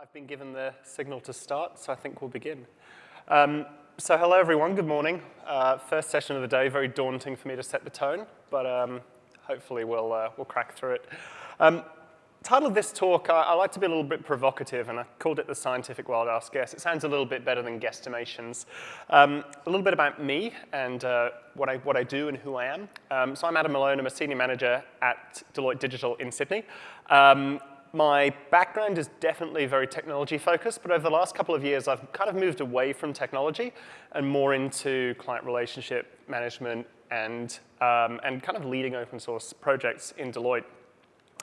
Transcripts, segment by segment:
I've been given the signal to start, so I think we'll begin. Um, so hello everyone, good morning. Uh, first session of the day, very daunting for me to set the tone, but um, hopefully we'll, uh, we'll crack through it. Um, title of this talk, I, I, like to be a little bit provocative, and I called it the scientific wild ass guess. It sounds a little bit better than guesstimations. Um, a little bit about me and uh, what, I, what I do and who I am. Um, so I'm Adam Malone, I'm a senior manager at Deloitte Digital in Sydney. Um, my background is definitely very technology focused, but over the last couple of years, I've kind of moved away from technology and more into client relationship management and, um, and kind of leading open source projects in Deloitte.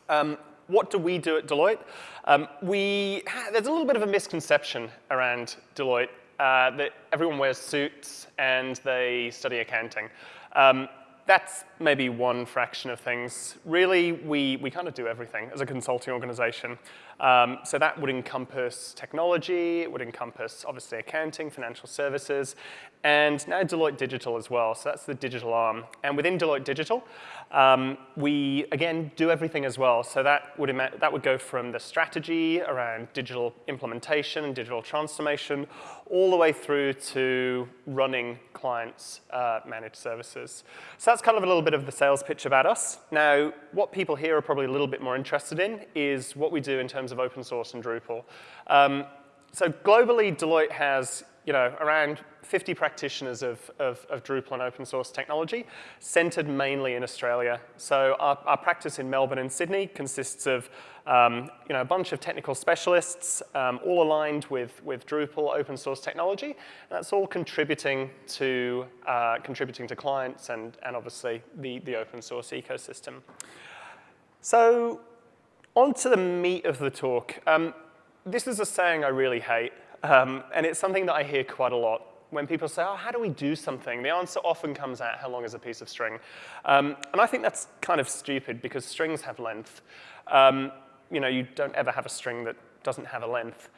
Um, what do we do at Deloitte? Um, we, there's a little bit of a misconception around Deloitte uh, that everyone wears suits and they study accounting. Um, that's maybe one fraction of things. Really, we, we kind of do everything as a consulting organization. Um, so that would encompass technology, it would encompass obviously accounting, financial services, and now Deloitte Digital as well. So that's the digital arm. And within Deloitte Digital, um, we, again, do everything as well. So that would, that would go from the strategy around digital implementation and digital transformation, all the way through to running clients' uh, managed services. So that's kind of a little bit of the sales pitch about us. Now, what people here are probably a little bit more interested in is what we do in terms of open source and Drupal. Um, so globally, Deloitte has you know, around 50 practitioners of, of, of, Drupal and open source technology, centered mainly in Australia. So our, our practice in Melbourne and Sydney consists of um, you know, a bunch of technical specialists, um, all aligned with, with Drupal open source technology. And that's all contributing to, uh, contributing to clients and, and obviously the, the open source ecosystem. So on to the meat of the talk. Um, this is a saying I really hate. Um, and it's something that I hear quite a lot. When people say, oh, how do we do something? The answer often comes out, how long is a piece of string? Um, and I think that's kind of stupid because strings have length. Um, you know, you don't ever have a string that doesn't have a length.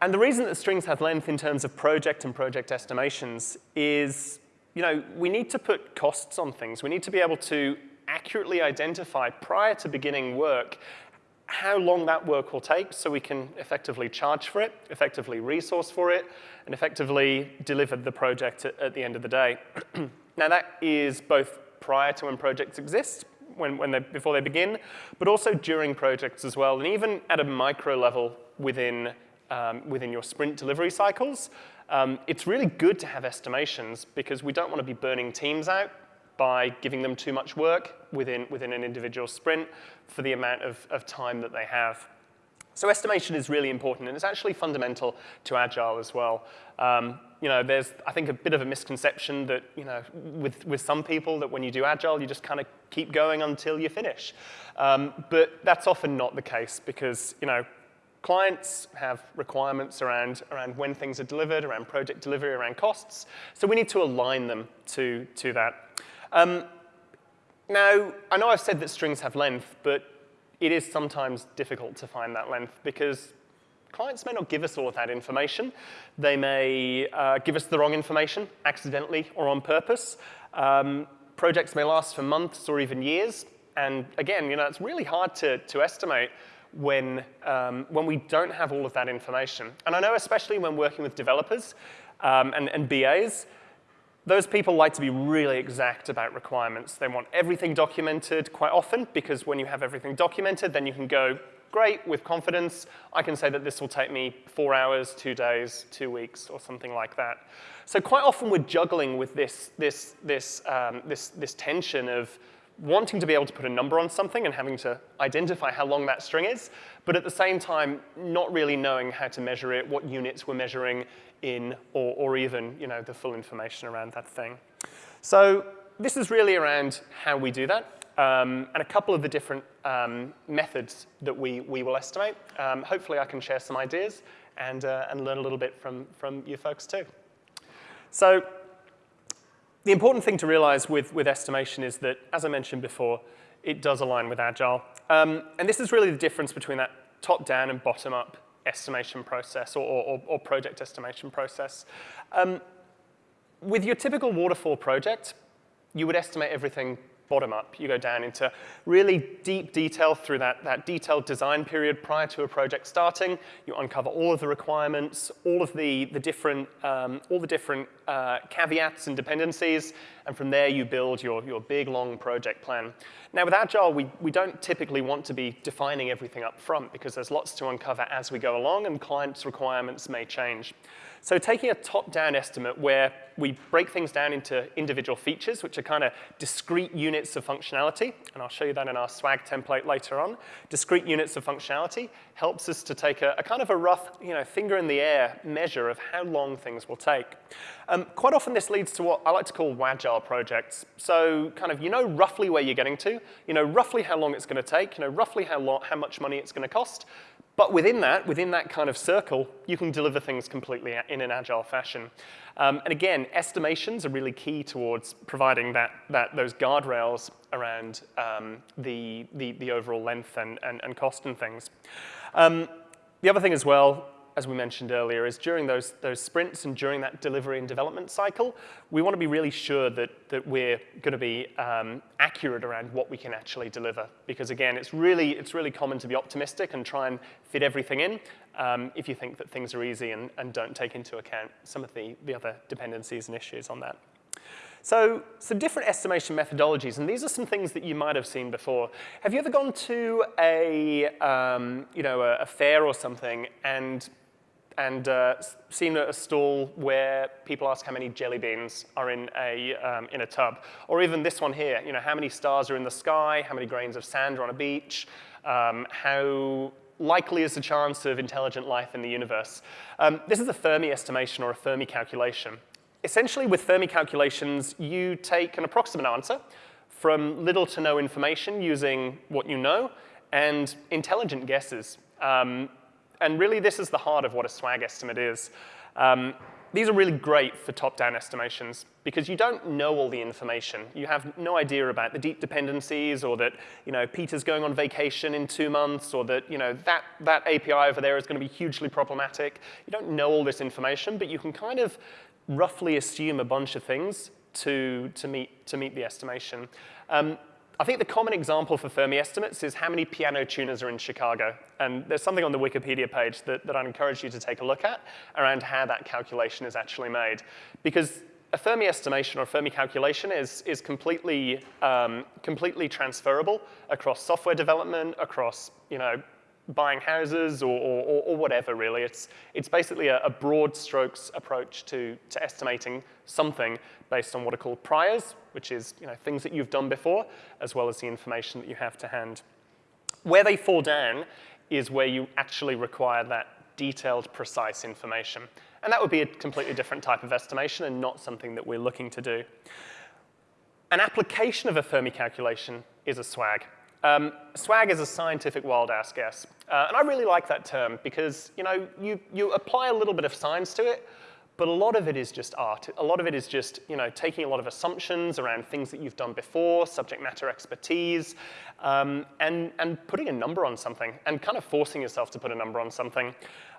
And the reason that strings have length in terms of project and project estimations is, you know, we need to put costs on things. We need to be able to accurately identify prior to beginning work how long that work will take so we can effectively charge for it, effectively resource for it, and effectively deliver the project at, at the end of the day. now that is both prior to when projects exist, when, when they, before they begin, but also during projects as well, and even at a micro level within, um, within your sprint delivery cycles. Um, it's really good to have estimations because we don't want to be burning teams out by giving them too much work within, within an individual sprint for the amount of, of time that they have. So estimation is really important, and it's actually fundamental to Agile as well. Um, you know, there's, I think, a bit of a misconception that, you know, with, with some people that when you do Agile, you just kind of keep going until you finish. Um, but that's often not the case because, you know, clients have requirements around, around when things are delivered, around project delivery, around costs. So we need to align them to, to that. Um, now, I know I've said that strings have length, but it is sometimes difficult to find that length because clients may not give us all of that information. They may uh, give us the wrong information, accidentally or on purpose. Um, projects may last for months or even years. And again, you know, it's really hard to, to estimate when, um, when we don't have all of that information. And I know especially when working with developers um, and, and BAs, those people like to be really exact about requirements. They want everything documented quite often because when you have everything documented, then you can go, great, with confidence, I can say that this will take me four hours, two days, two weeks, or something like that. So quite often we're juggling with this, this, this, um, this, this tension of wanting to be able to put a number on something and having to identify how long that string is, but at the same time, not really knowing how to measure it, what units we're measuring, in or, or even you know, the full information around that thing. So this is really around how we do that um, and a couple of the different um, methods that we, we will estimate. Um, hopefully I can share some ideas and, uh, and learn a little bit from, from you folks too. So the important thing to realize with, with estimation is that, as I mentioned before, it does align with Agile. Um, and this is really the difference between that top-down and bottom-up estimation process or, or, or project estimation process. Um, with your typical waterfall project, you would estimate everything bottom up. You go down into really deep detail through that, that detailed design period prior to a project starting. You uncover all of the requirements, all of the, the different, um, all the different uh, caveats and dependencies, and from there you build your, your big, long project plan. Now with Agile, we, we don't typically want to be defining everything up front because there's lots to uncover as we go along and clients' requirements may change. So taking a top-down estimate where we break things down into individual features, which are kind of discrete units of functionality, and I'll show you that in our swag template later on. Discrete units of functionality helps us to take a, a kind of a rough, you know, finger in the air measure of how long things will take. Um, quite often this leads to what I like to call Wagile projects. So kind of you know roughly where you're getting to, you know roughly how long it's going to take, you know roughly how, long, how much money it's going to cost, but within that, within that kind of circle, you can deliver things completely in an agile fashion. Um, and again, estimations are really key towards providing that, that, those guardrails around um, the, the, the, overall length and, and, and cost and things. Um, the other thing as well as we mentioned earlier, is during those, those sprints and during that delivery and development cycle, we want to be really sure that, that we're going to be um, accurate around what we can actually deliver. Because again, it's really, it's really common to be optimistic and try and fit everything in um, if you think that things are easy and, and don't take into account some of the, the other dependencies and issues on that. So some different estimation methodologies, and these are some things that you might have seen before. Have you ever gone to a, um, you know, a, a fair or something and and uh, seen a stall where people ask how many jelly beans are in a, um, in a tub. Or even this one here, you know, how many stars are in the sky, how many grains of sand are on a beach, um, how likely is the chance of intelligent life in the universe. Um, this is a Fermi estimation or a Fermi calculation. Essentially, with Fermi calculations, you take an approximate answer from little to no information using what you know and intelligent guesses. Um, and really, this is the heart of what a swag estimate is. Um, these are really great for top-down estimations because you don't know all the information. You have no idea about the deep dependencies or that you know, Peter's going on vacation in two months or that, you know, that that API over there is going to be hugely problematic. You don't know all this information, but you can kind of roughly assume a bunch of things to, to, meet, to meet the estimation. Um, I think the common example for Fermi estimates is how many piano tuners are in Chicago. And there's something on the Wikipedia page that, that I'd encourage you to take a look at around how that calculation is actually made. Because a Fermi estimation or a Fermi calculation is, is completely, um, completely transferable across software development, across you know, buying houses or, or, or, whatever, really. It's, it's basically a, a, broad strokes approach to, to estimating something based on what are called priors, which is you know, things that you've done before, as well as the information that you have to hand. Where they fall down is where you actually require that detailed, precise information. And that would be a completely different type of estimation and not something that we're looking to do. An application of a Fermi calculation is a swag. Um, swag is a scientific wild ass guess. Uh, and I really like that term because you, know, you, you apply a little bit of science to it, but a lot of it is just art. A lot of it is just you know, taking a lot of assumptions around things that you've done before, subject matter expertise, um, and, and putting a number on something and kind of forcing yourself to put a number on something.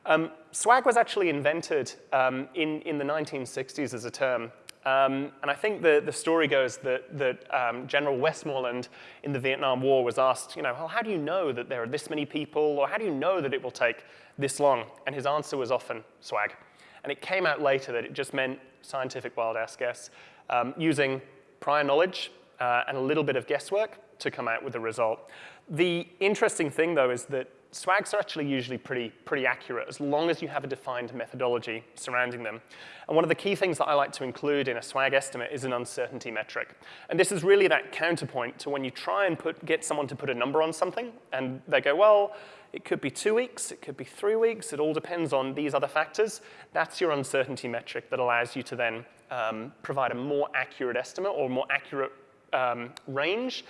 Um, swag was actually invented um, in, in the 1960s as a term. Um, and I think the, the story goes that, that um, General Westmoreland in the Vietnam War was asked, you know, well, how do you know that there are this many people, or how do you know that it will take this long? And his answer was often swag. And it came out later that it just meant scientific wild ass guess, um, using prior knowledge uh, and a little bit of guesswork to come out with a result. The interesting thing, though, is that swags are actually usually pretty, pretty accurate as long as you have a defined methodology surrounding them. And one of the key things that I like to include in a swag estimate is an uncertainty metric. And this is really that counterpoint to when you try and put, get someone to put a number on something and they go, well, it could be two weeks, it could be three weeks, it all depends on these other factors. That's your uncertainty metric that allows you to then um, provide a more accurate estimate or more accurate um, range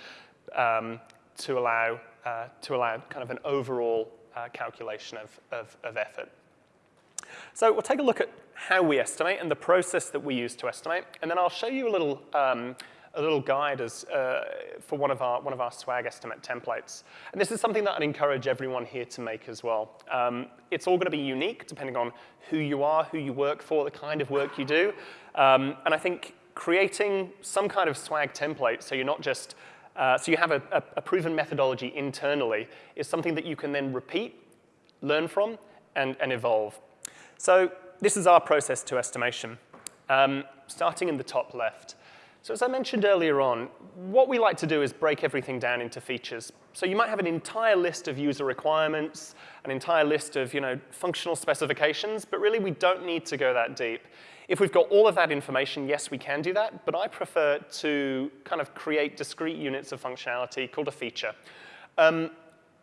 um, to allow uh, to allow kind of an overall uh, calculation of, of, of, effort. So we'll take a look at how we estimate and the process that we use to estimate, and then I'll show you a little, um, a little guide as, uh, for one of, our, one of our swag estimate templates. And this is something that I'd encourage everyone here to make as well. Um, it's all going to be unique depending on who you are, who you work for, the kind of work you do. Um, and I think creating some kind of swag template so you're not just, uh, so you have a, a, a proven methodology internally is something that you can then repeat, learn from, and, and evolve. So this is our process to estimation, um, starting in the top left. So as I mentioned earlier on, what we like to do is break everything down into features. So you might have an entire list of user requirements, an entire list of you know, functional specifications, but really we don't need to go that deep. If we've got all of that information, yes, we can do that, but I prefer to kind of create discrete units of functionality called a feature. Um,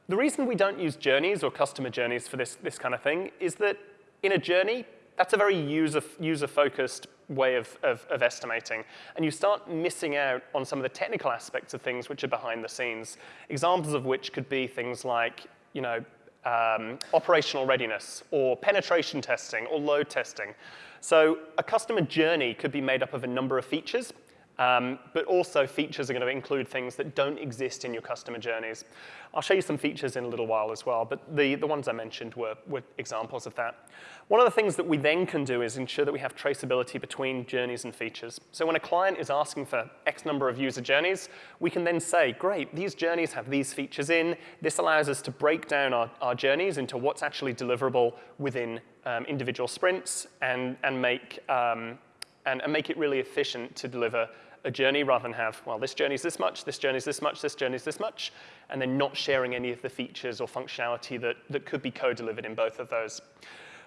the reason we don't use journeys or customer journeys for this, this kind of thing is that in a journey, that's a very user, user-focused way of, of, of, estimating. And you start missing out on some of the technical aspects of things which are behind the scenes. Examples of which could be things like, you know, um, operational readiness or penetration testing or load testing. So a customer journey could be made up of a number of features um, but also features are going to include things that don't exist in your customer journeys. I'll show you some features in a little while as well, but the, the ones I mentioned were, were examples of that. One of the things that we then can do is ensure that we have traceability between journeys and features. So when a client is asking for X number of user journeys, we can then say, great, these journeys have these features in. This allows us to break down our, our journeys into what's actually deliverable within um, individual sprints and, and make um, and, and make it really efficient to deliver a journey rather than have, well, this journey is this much, this journey is this much, this journey is this much, and then not sharing any of the features or functionality that, that could be co-delivered in both of those.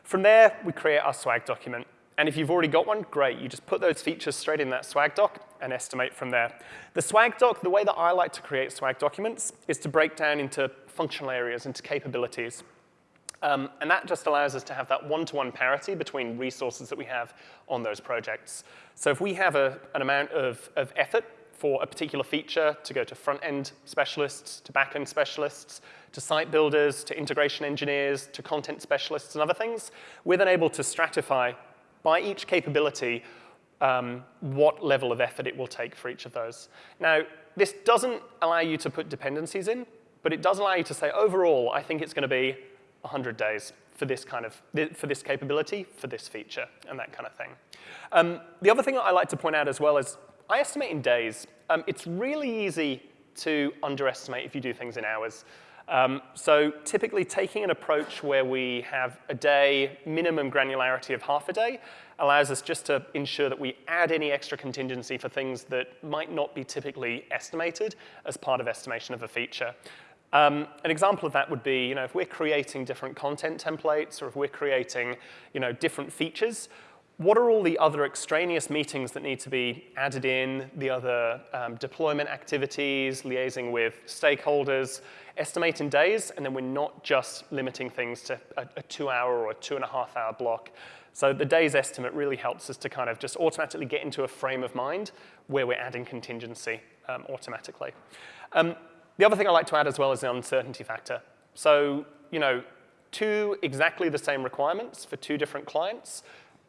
From there, we create our swag document. And if you've already got one, great. You just put those features straight in that swag doc and estimate from there. The swag doc, the way that I like to create swag documents is to break down into functional areas, into capabilities. Um, and that just allows us to have that one-to-one -one parity between resources that we have on those projects. So if we have a, an amount of, of effort for a particular feature to go to front-end specialists, to back-end specialists, to site builders, to integration engineers, to content specialists and other things, we're then able to stratify by each capability um, what level of effort it will take for each of those. Now, this doesn't allow you to put dependencies in, but it does allow you to say, overall, I think it's going to be 100 days for this kind of, for this capability, for this feature, and that kind of thing. Um, the other thing that I like to point out as well is I estimate in days. Um, it's really easy to underestimate if you do things in hours. Um, so typically taking an approach where we have a day, minimum granularity of half a day, allows us just to ensure that we add any extra contingency for things that might not be typically estimated as part of estimation of a feature. Um, an example of that would be, you know, if we're creating different content templates or if we're creating, you know, different features, what are all the other extraneous meetings that need to be added in, the other um, deployment activities, liaising with stakeholders, estimating days, and then we're not just limiting things to a, a two hour or a two and a half hour block. So the days estimate really helps us to kind of just automatically get into a frame of mind where we're adding contingency um, automatically. Um, the other thing I like to add as well is the uncertainty factor. So, you know, two exactly the same requirements for two different clients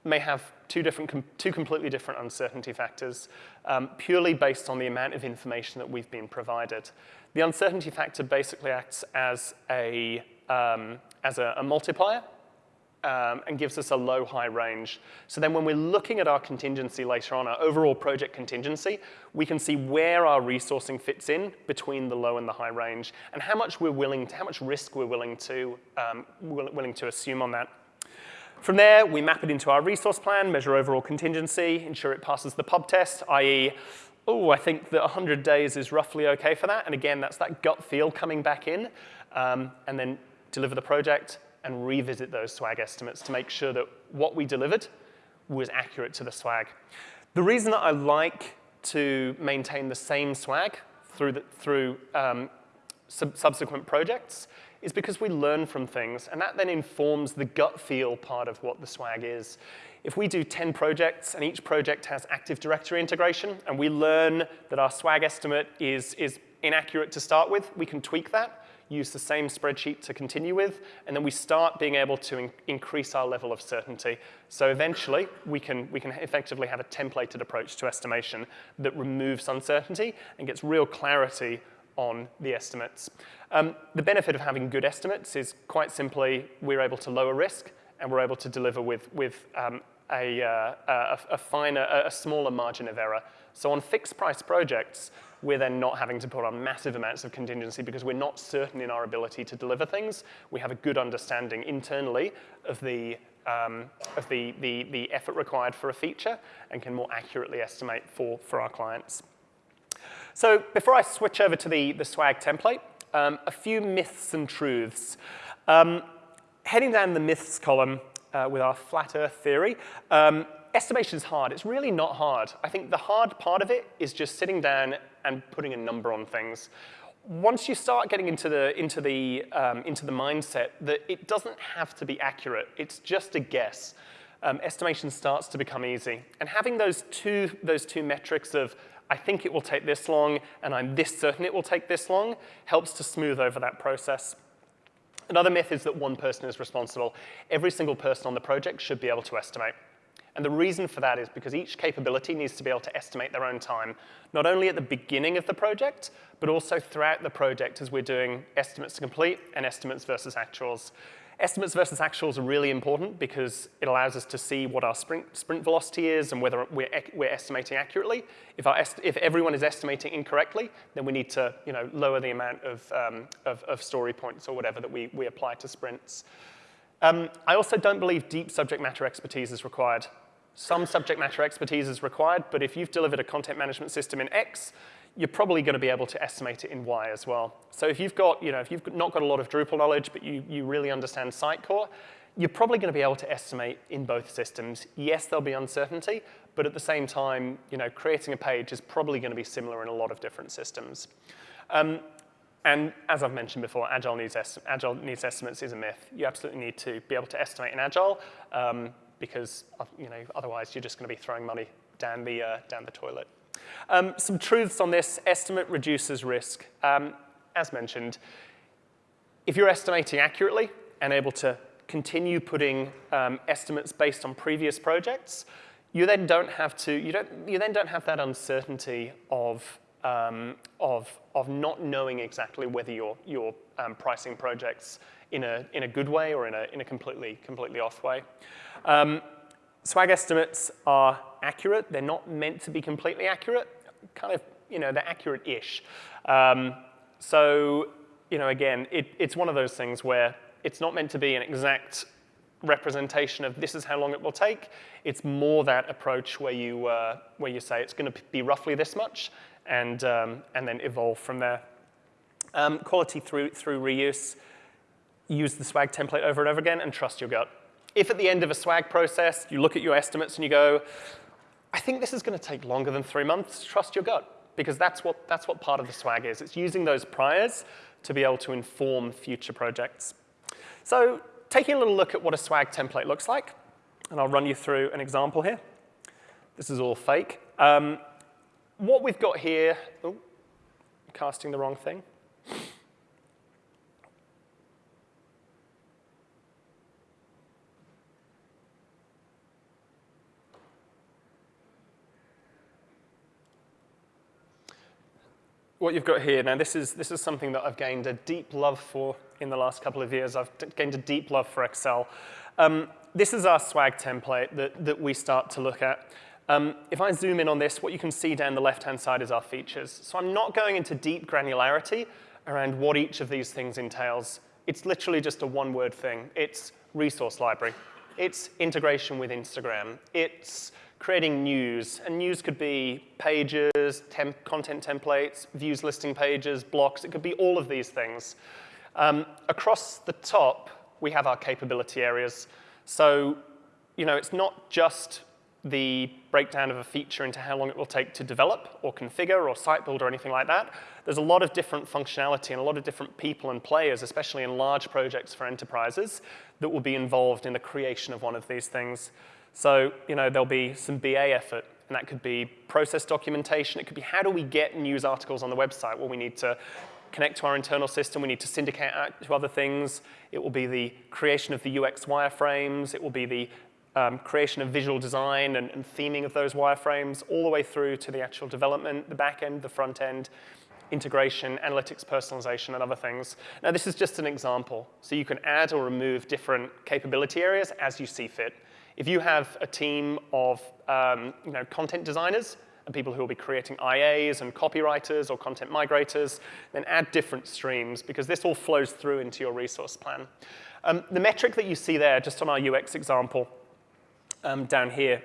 may have two, different, two completely different uncertainty factors um, purely based on the amount of information that we've been provided. The uncertainty factor basically acts as a, um, as a, a multiplier um, and gives us a low-high range. So then when we're looking at our contingency later on, our overall project contingency, we can see where our resourcing fits in between the low and the high range and how much we're willing to, how much risk we're willing to, um, willing to assume on that. From there, we map it into our resource plan, measure overall contingency, ensure it passes the pub test, i.e., oh, I think that 100 days is roughly okay for that. And again, that's that gut feel coming back in, um, and then deliver the project, and revisit those swag estimates to make sure that what we delivered was accurate to the swag. The reason that I like to maintain the same swag through, the, through um, sub subsequent projects is because we learn from things, and that then informs the gut feel part of what the swag is. If we do 10 projects and each project has Active Directory integration, and we learn that our swag estimate is, is inaccurate to start with, we can tweak that use the same spreadsheet to continue with, and then we start being able to in increase our level of certainty. So eventually, we can, we can effectively have a templated approach to estimation that removes uncertainty and gets real clarity on the estimates. Um, the benefit of having good estimates is quite simply we're able to lower risk and we're able to deliver with, with um, a, uh, a, a finer, a smaller margin of error. So on fixed price projects, we're then not having to put on massive amounts of contingency because we're not certain in our ability to deliver things. We have a good understanding internally of the, um, of the, the, the effort required for a feature and can more accurately estimate for, for our clients. So before I switch over to the, the swag template, um, a few myths and truths. Um, heading down the myths column uh, with our flat earth theory, um, estimation is hard. It's really not hard. I think the hard part of it is just sitting down and putting a number on things. Once you start getting into the, into the, um, into the mindset that it doesn't have to be accurate, it's just a guess, um, estimation starts to become easy. And having those two, those two metrics of I think it will take this long and I'm this certain it will take this long helps to smooth over that process. Another myth is that one person is responsible. Every single person on the project should be able to estimate. And the reason for that is because each capability needs to be able to estimate their own time, not only at the beginning of the project, but also throughout the project as we're doing estimates to complete and estimates versus actuals. Estimates versus actuals are really important because it allows us to see what our sprint, sprint velocity is and whether we're, we're estimating accurately. If, our if everyone is estimating incorrectly, then we need to you know, lower the amount of, um, of, of, story points or whatever that we, we apply to sprints. Um, I also don't believe deep subject matter expertise is required. Some subject matter expertise is required, but if you've delivered a content management system in X, you're probably going to be able to estimate it in Y as well. So if you've got, you know, if you've not got a lot of Drupal knowledge, but you, you really understand Sitecore, you're probably going to be able to estimate in both systems. Yes, there'll be uncertainty, but at the same time, you know, creating a page is probably going to be similar in a lot of different systems. Um, and as I've mentioned before, Agile needs, Agile needs estimates is a myth. You absolutely need to be able to estimate in Agile um, because, you know, otherwise you're just going to be throwing money down the, uh, down the toilet. Um, some truths on this, estimate reduces risk. Um, as mentioned, if you're estimating accurately and able to continue putting um, estimates based on previous projects, you then don't have to, you, don't, you then don't have that uncertainty of, um, of, of not knowing exactly whether you're, you're um, pricing projects in a, in a good way or in a, in a completely, completely off way. Um, swag estimates are accurate. They're not meant to be completely accurate. Kind of, you know, they're accurate-ish. Um, so, you know, again, it, it's one of those things where it's not meant to be an exact representation of this is how long it will take. It's more that approach where you, uh, where you say it's going to be roughly this much and, um, and then evolve from there. Um, quality through, through reuse, use the swag template over and over again and trust your gut. If at the end of a swag process, you look at your estimates and you go, I think this is going to take longer than three months. Trust your gut, because that's what, that's what part of the swag is. It's using those priors to be able to inform future projects. So taking a little look at what a swag template looks like, and I'll run you through an example here. This is all fake. Um, what we've got here, oh, casting the wrong thing. What you've got here, now this is, this is something that I've gained a deep love for in the last couple of years. I've gained a deep love for Excel. Um, this is our swag template that, that we start to look at. Um, if I zoom in on this, what you can see down the left-hand side is our features. So I'm not going into deep granularity around what each of these things entails. It's literally just a one-word thing. It's resource library. It's integration with Instagram. It's creating news. And news could be pages, temp content templates, views listing pages, blocks. It could be all of these things. Um, across the top, we have our capability areas. So, you know, it's not just the breakdown of a feature into how long it will take to develop or configure or site build or anything like that. There's a lot of different functionality and a lot of different people and players, especially in large projects for enterprises, that will be involved in the creation of one of these things. So, you know, there'll be some BA effort, and that could be process documentation. It could be how do we get news articles on the website? Well, we need to connect to our internal system. We need to syndicate to other things. It will be the creation of the UX wireframes. It will be the um, creation of visual design and, and, theming of those wireframes, all the way through to the actual development, the back end, the front end. integration, analytics personalization, and other things. Now, this is just an example. So you can add or remove different capability areas as you see fit. If you have a team of um, you know, content designers and people who will be creating IAs and copywriters or content migrators, then add different streams because this all flows through into your resource plan. Um, the metric that you see there, just on our UX example um, down here,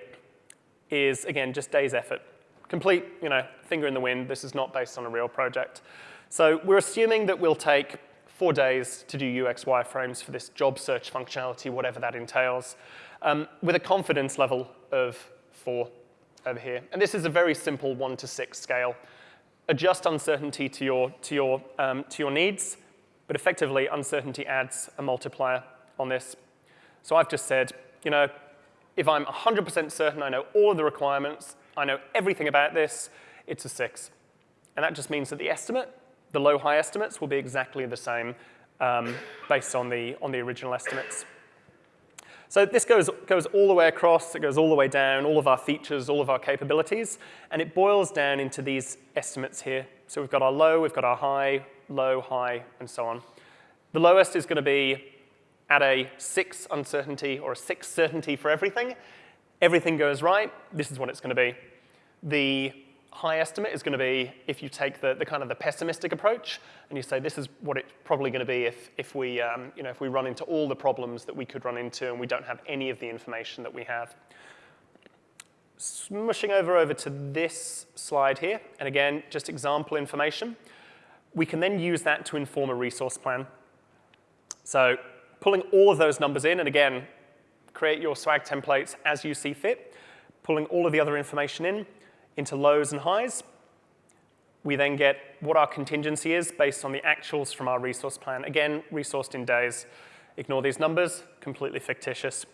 is, again, just days effort. Complete, you know, finger in the wind. This is not based on a real project. So we're assuming that we'll take four days to do UX wireframes for this job search functionality, whatever that entails, um, with a confidence level of four over here. And this is a very simple one to six scale. Adjust uncertainty to your, to your, um, to your needs, but effectively uncertainty adds a multiplier on this. So I've just said, you know, if I'm 100% certain I know all of the requirements, I know everything about this, it's a six. And that just means that the estimate, the low-high estimates, will be exactly the same um, based on the, on the original estimates. So this goes, goes all the way across, it goes all the way down, all of our features, all of our capabilities, and it boils down into these estimates here. So we've got our low, we've got our high, low, high, and so on. The lowest is going to be at a six uncertainty or a six certainty for everything. Everything goes right, this is what it's going to be. The high estimate is going to be if you take the, the kind of the pessimistic approach and you say this is what it's probably going to be if, if, we, um, you know, if we run into all the problems that we could run into and we don't have any of the information that we have. Smushing over over to this slide here, and again, just example information. We can then use that to inform a resource plan. So pulling all of those numbers in, and again, create your swag templates as you see fit, pulling all of the other information in, into lows and highs. We then get what our contingency is based on the actuals from our resource plan. Again, resourced in days. Ignore these numbers, completely fictitious.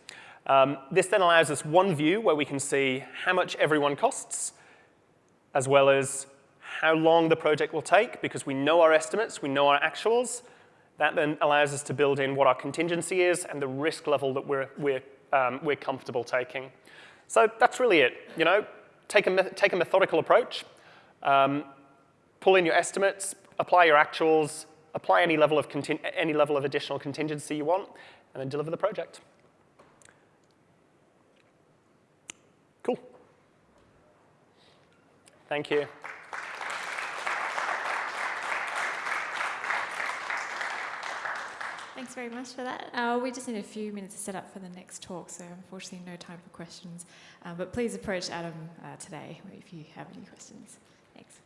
Um, this then allows us one view where we can see how much everyone costs, as well as how long the project will take, because we know our estimates, we know our actuals. That then allows us to build in what our contingency is and the risk level that we're, we're, um, we're comfortable taking. So that's really it. You know, take a, take a methodical approach, um, pull in your estimates, apply your actuals, apply any level, of any level of additional contingency you want, and then deliver the project. Cool. Thank you. Thanks very much for that. Uh, we just need a few minutes to set up for the next talk, so unfortunately no time for questions. Uh, but please approach Adam uh, today if you have any questions. Thanks.